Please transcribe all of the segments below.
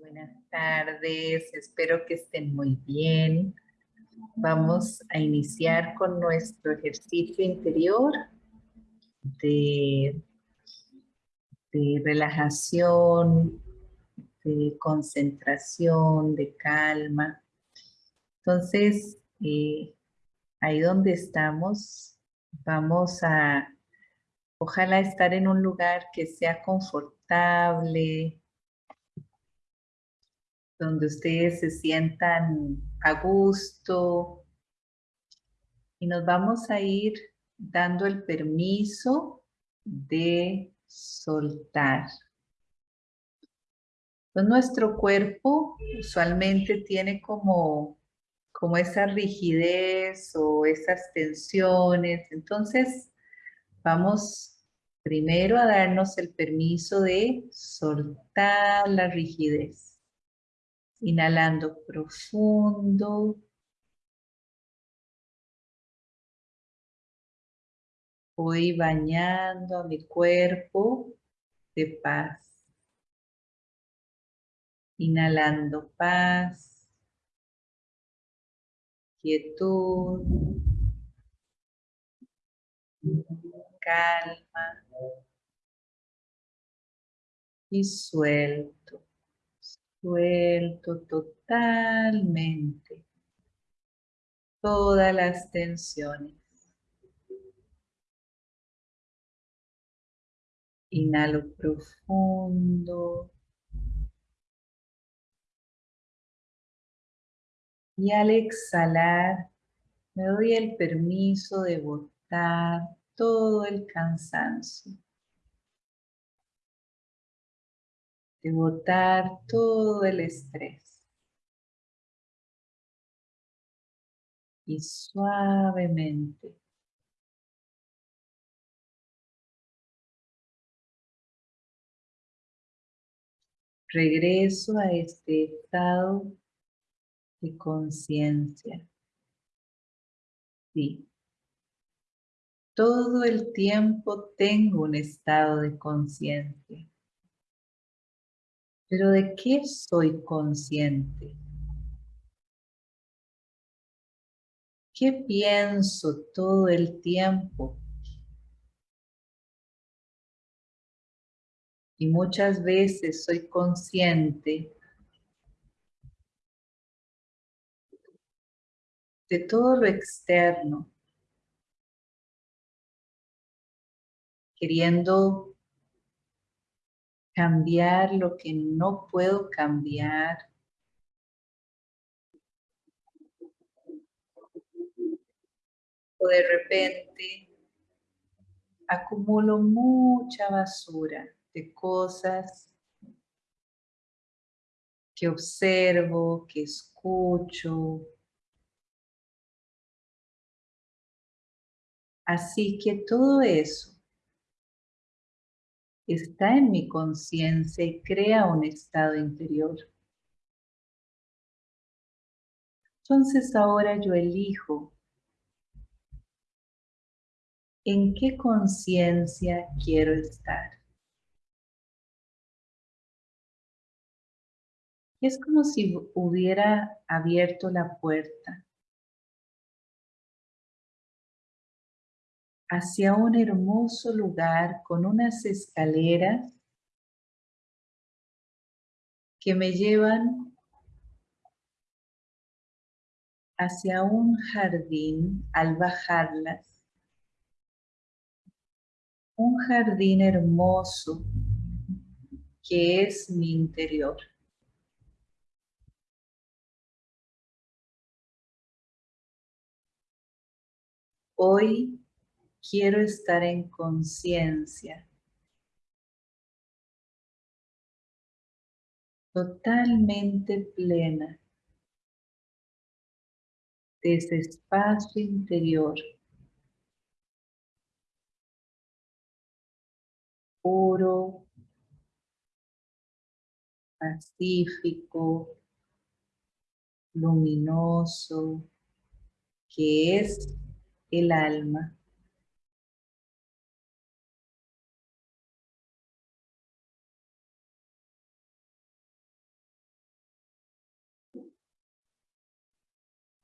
Buenas tardes, espero que estén muy bien. Vamos a iniciar con nuestro ejercicio interior de, de relajación, de concentración, de calma. Entonces, eh, ahí donde estamos, vamos a ojalá estar en un lugar que sea confortable, donde ustedes se sientan a gusto y nos vamos a ir dando el permiso de soltar. Entonces, nuestro cuerpo usualmente tiene como, como esa rigidez o esas tensiones. Entonces, vamos primero a darnos el permiso de soltar la rigidez. Inhalando profundo. Voy bañando mi cuerpo de paz. Inhalando paz, quietud, calma y suelto. Suelto totalmente todas las tensiones. Inhalo profundo. Y al exhalar, me doy el permiso de botar todo el cansancio. De botar todo el estrés. Y suavemente regreso a este estado de conciencia. Sí. Todo el tiempo tengo un estado de conciencia. Pero ¿de qué soy consciente? ¿Qué pienso todo el tiempo? Y muchas veces soy consciente de todo lo externo, queriendo cambiar lo que no puedo cambiar. O de repente acumulo mucha basura de cosas que observo, que escucho. Así que todo eso está en mi conciencia y crea un estado interior. Entonces ahora yo elijo en qué conciencia quiero estar. es como si hubiera abierto la puerta hacia un hermoso lugar con unas escaleras que me llevan hacia un jardín al bajarlas. Un jardín hermoso que es mi interior. Hoy quiero estar en conciencia. Totalmente plena de ese espacio interior. Puro, pacífico, luminoso, que es el alma.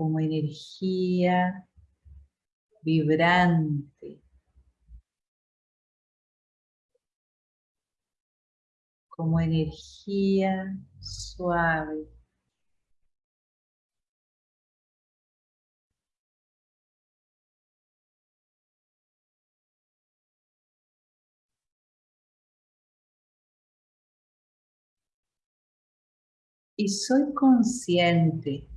Como energía vibrante, como energía suave. Y soy consciente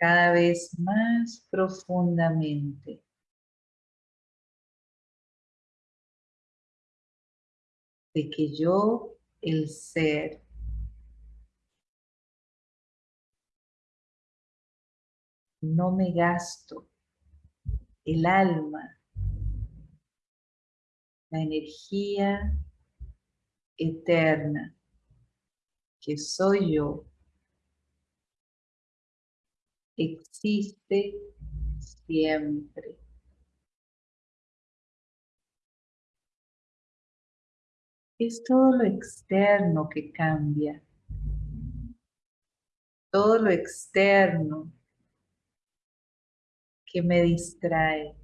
cada vez más profundamente. De que yo, el ser, no me gasto el alma, la energía eterna que soy yo, existe siempre. Es todo lo externo que cambia. Todo lo externo que me distrae.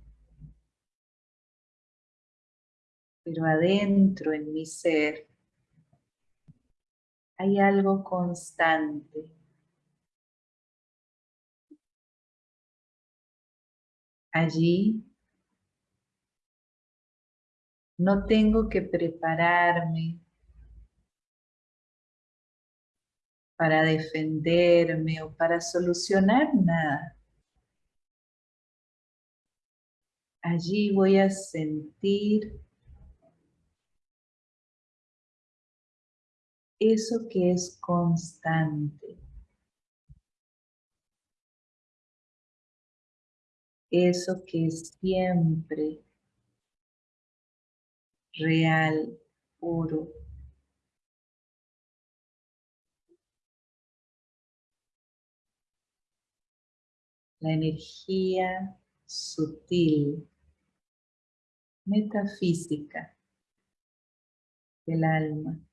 Pero adentro en mi ser hay algo constante. Allí no tengo que prepararme para defenderme o para solucionar nada. Allí voy a sentir eso que es constante. Eso que es siempre real, puro. La energía sutil, metafísica del alma.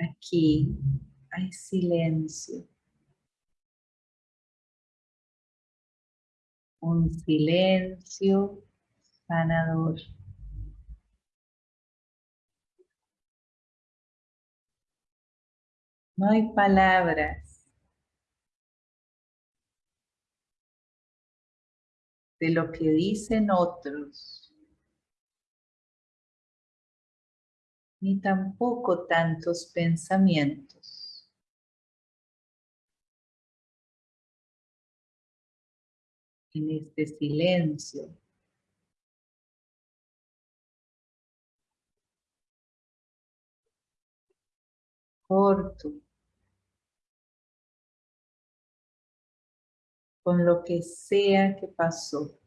Aquí hay silencio. Un silencio sanador. No hay palabras de lo que dicen otros ni tampoco tantos pensamientos. En este silencio. Corto. Con lo que sea que pasó.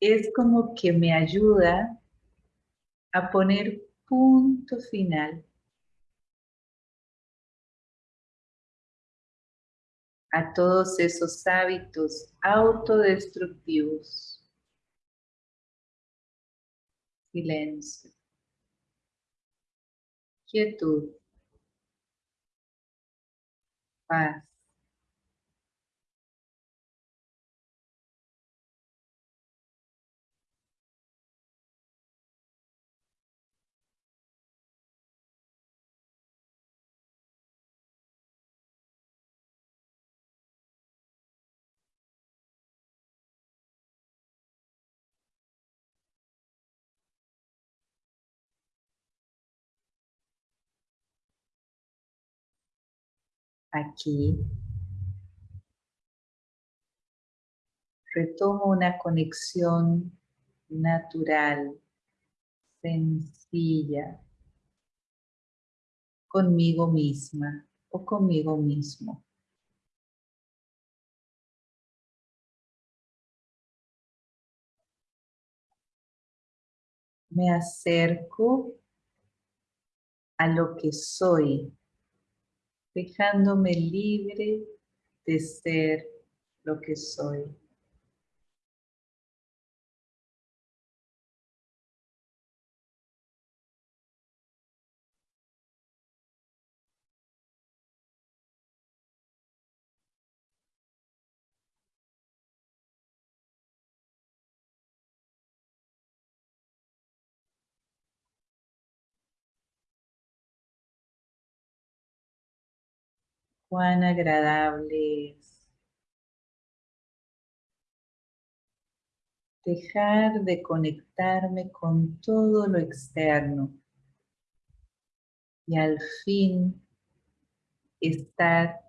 Es como que me ayuda a poner punto final a todos esos hábitos autodestructivos. Silencio. Quietud. Paz. aquí. Retomo una conexión natural, sencilla, conmigo misma o conmigo mismo. Me acerco a lo que soy dejándome libre de ser lo que soy. Cuán agradable es dejar de conectarme con todo lo externo y al fin estar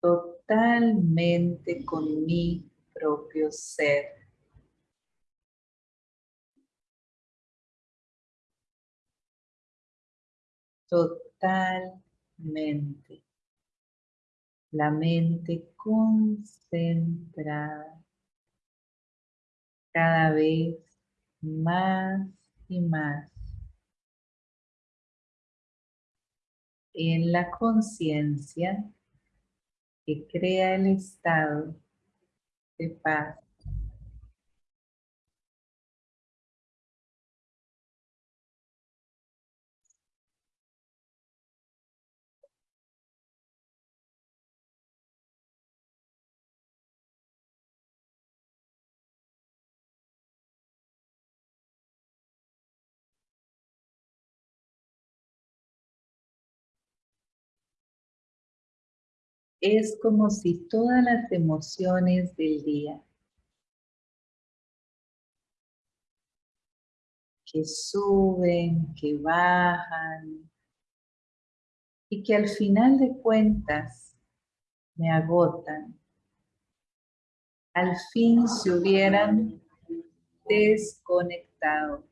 totalmente con mi propio ser. La mente concentrada cada vez más y más en la conciencia que crea el estado de paz. Es como si todas las emociones del día que suben, que bajan y que al final de cuentas me agotan. Al fin se hubieran desconectado.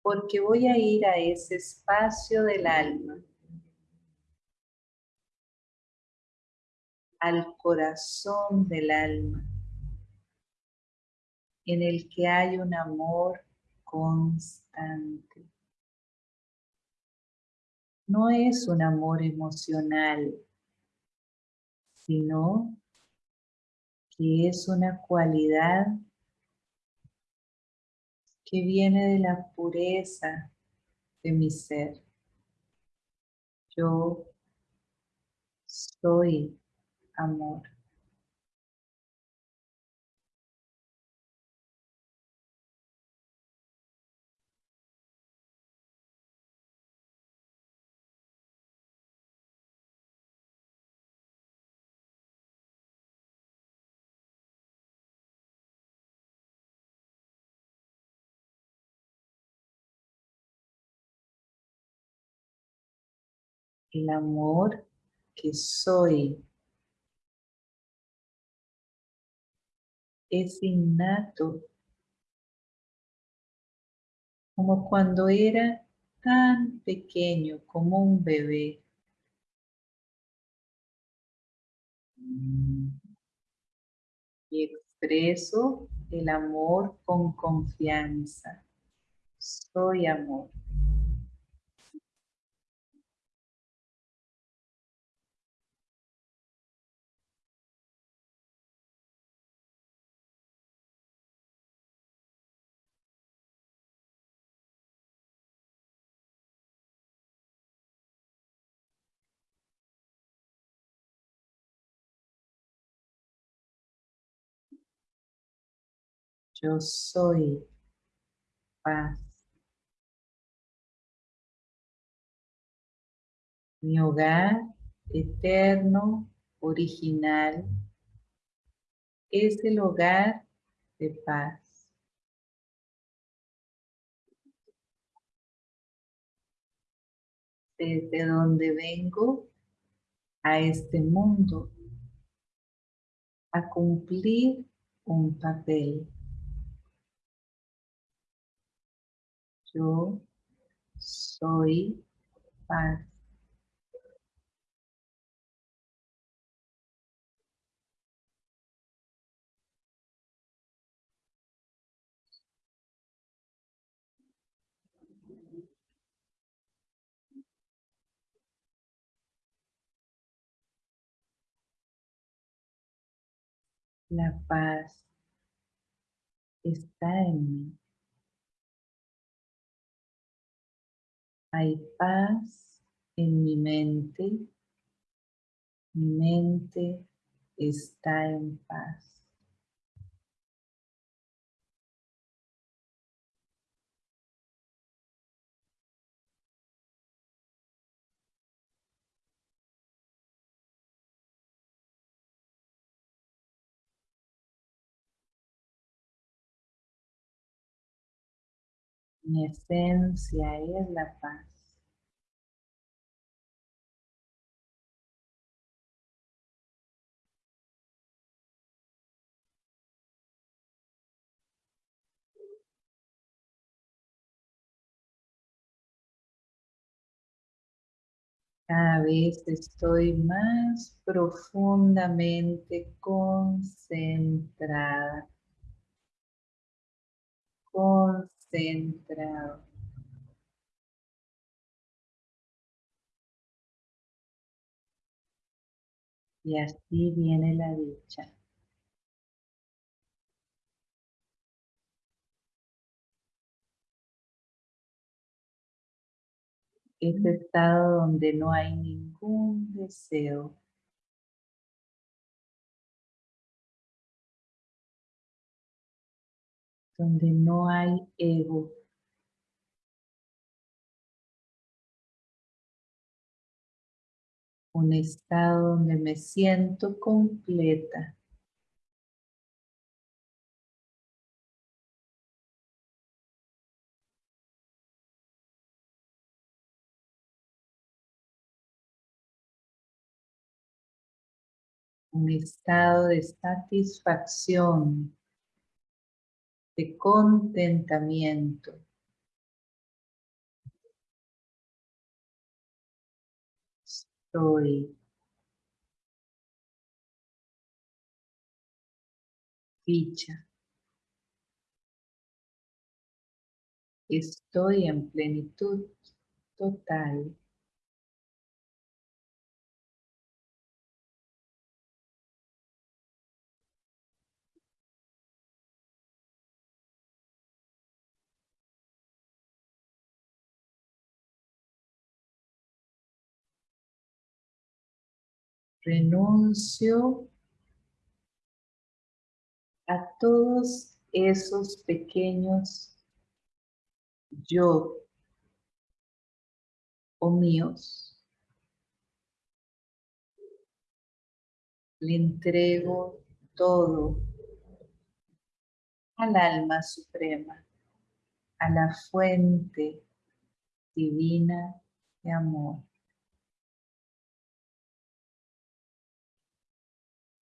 Porque voy a ir a ese espacio del alma al corazón del alma, en el que hay un amor constante. No es un amor emocional, sino que es una cualidad que viene de la pureza de mi ser. Yo soy amor. El amor que soy es innato, como cuando era tan pequeño como un bebé. Y expreso el amor con confianza. Soy amor. Yo soy paz. Mi hogar eterno, original, es el hogar de paz. Desde donde vengo a este mundo a cumplir un papel. Yo soy paz. La paz está en mí. Hay paz en mi mente. Mi mente está en paz. Mi esencia es la paz. Cada vez estoy más profundamente concentrada. Concentrado. Y así viene la dicha. Ese estado donde no hay ningún deseo. Donde no hay ego. Un estado donde me siento completa. un estado de satisfacción, de contentamiento. Estoy dicha. Estoy en plenitud total. Renuncio a todos esos pequeños yo o míos. Le entrego todo al alma suprema, a la fuente divina de amor.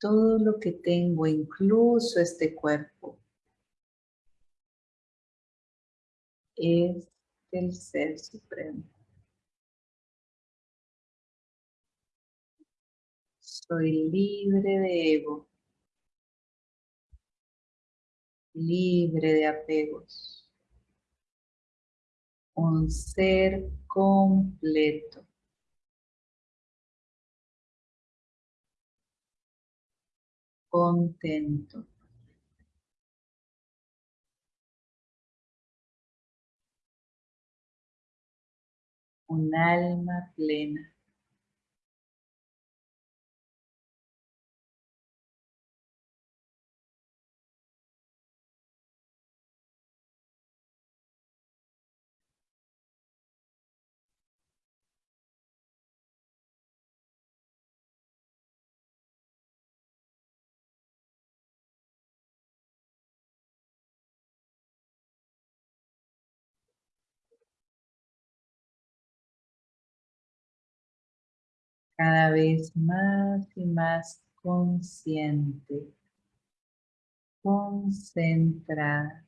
Todo lo que tengo, incluso este cuerpo, es del Ser Supremo. Soy libre de ego, libre de apegos, un ser completo. Contento. Un alma plena. Cada vez más y más consciente, concentrada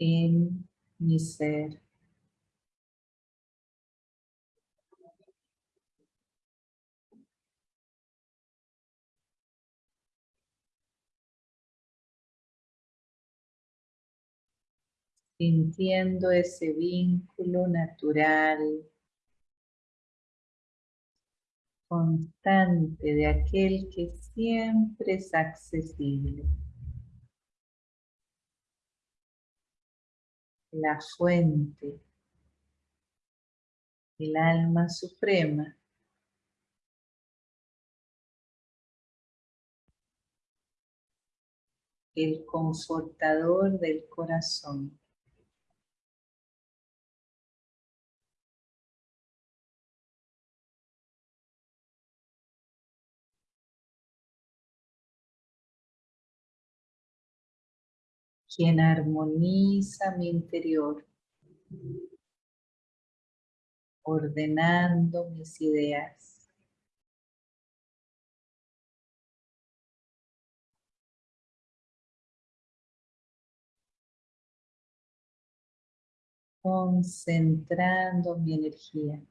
en mi ser. sintiendo ese vínculo natural constante de aquel que siempre es accesible. La fuente, el alma suprema. El confortador del corazón. Quien armoniza mi interior, ordenando mis ideas. Concentrando mi energía.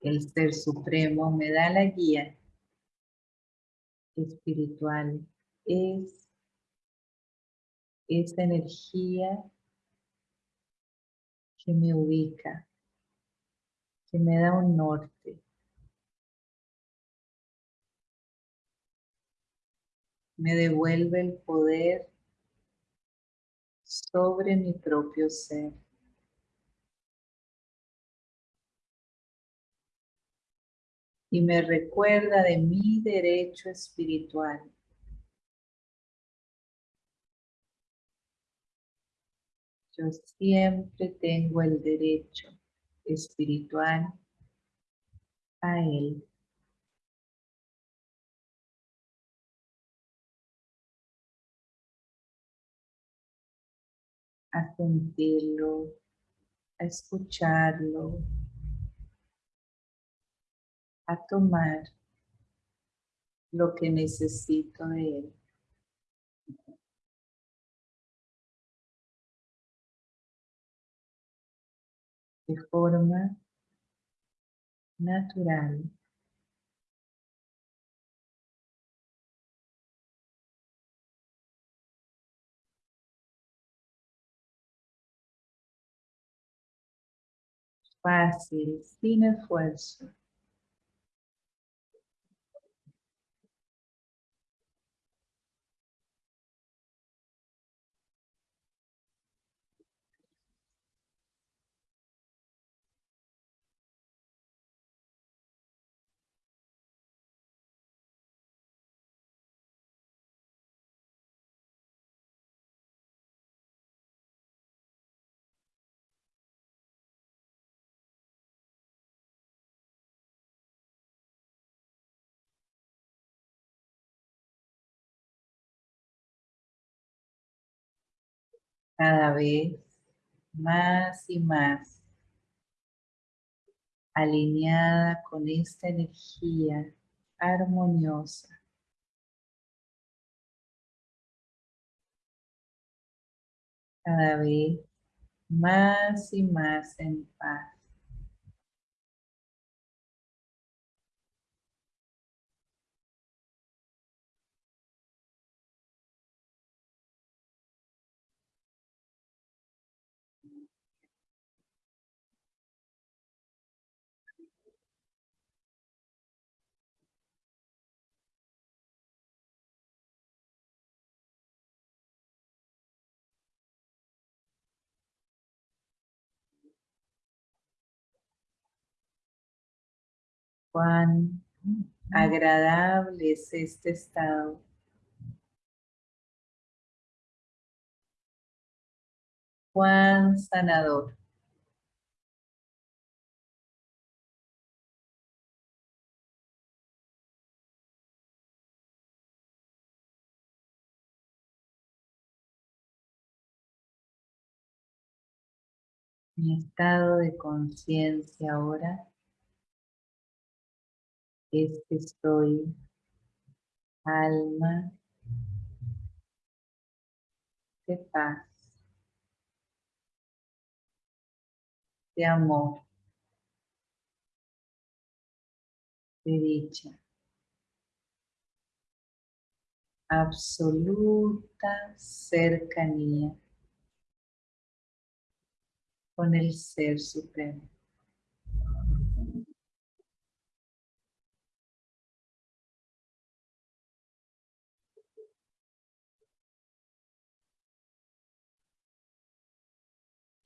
El Ser Supremo me da la guía espiritual. Es esa energía que me ubica, que me da un norte. Me devuelve el poder sobre mi propio ser. Y me recuerda de mi derecho espiritual. Yo siempre tengo el derecho espiritual a Él. A sentirlo, a escucharlo, a tomar lo que necesito de él. De forma natural. Fácil, sin esfuerzo. Cada vez más y más alineada con esta energía armoniosa. Cada vez más y más en paz. Cuán agradable es este estado. Cuán sanador. Mi estado de conciencia ahora es que estoy alma de paz, de amor, de dicha. absoluta cercanía con el Ser Supremo.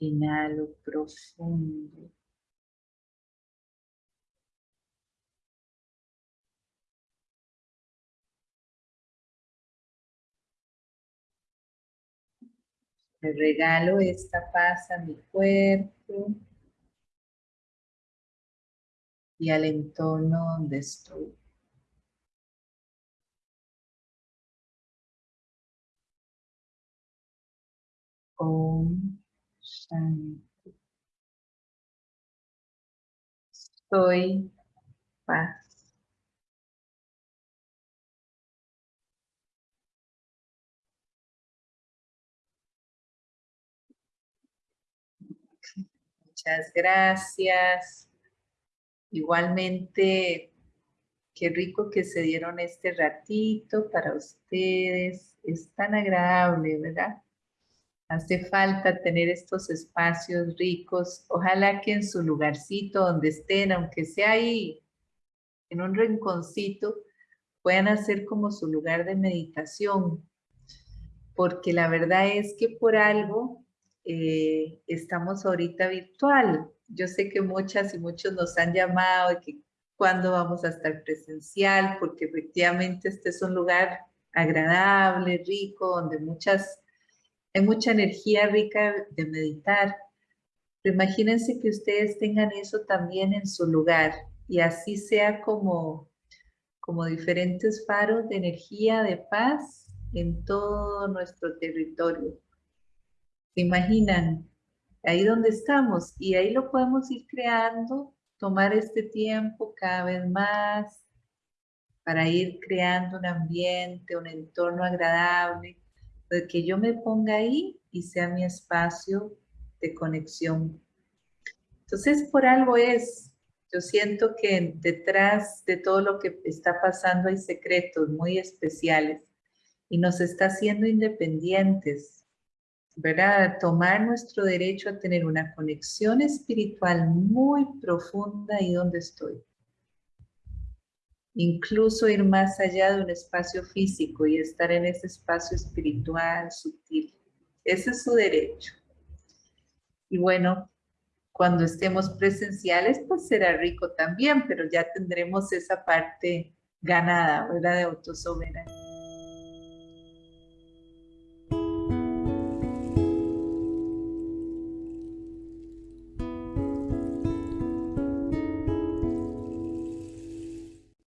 Inhalo profundo. Le regalo esta paz a mi cuerpo y al entorno donde estoy. Shanti. Soy paz. Muchas gracias. Igualmente, qué rico que se dieron este ratito para ustedes. Es tan agradable, ¿verdad? Hace falta tener estos espacios ricos. Ojalá que en su lugarcito donde estén, aunque sea ahí, en un rinconcito, puedan hacer como su lugar de meditación. Porque la verdad es que por algo eh, estamos ahorita virtual. Yo sé que muchas y muchos nos han llamado de que cuándo vamos a estar presencial, porque efectivamente este es un lugar agradable, rico, donde muchas, hay mucha energía rica de meditar. Pero imagínense que ustedes tengan eso también en su lugar y así sea como, como diferentes faros de energía, de paz en todo nuestro territorio imaginan? Ahí donde estamos y ahí lo podemos ir creando, tomar este tiempo cada vez más para ir creando un ambiente, un entorno agradable, de que yo me ponga ahí y sea mi espacio de conexión. Entonces, por algo es, yo siento que detrás de todo lo que está pasando hay secretos muy especiales y nos está haciendo independientes, ¿verdad? Tomar nuestro derecho a tener una conexión espiritual muy profunda ahí donde estoy. Incluso ir más allá de un espacio físico y estar en ese espacio espiritual sutil. Ese es su derecho. Y bueno, cuando estemos presenciales, pues será rico también, pero ya tendremos esa parte ganada, ¿verdad? De autosoberanía.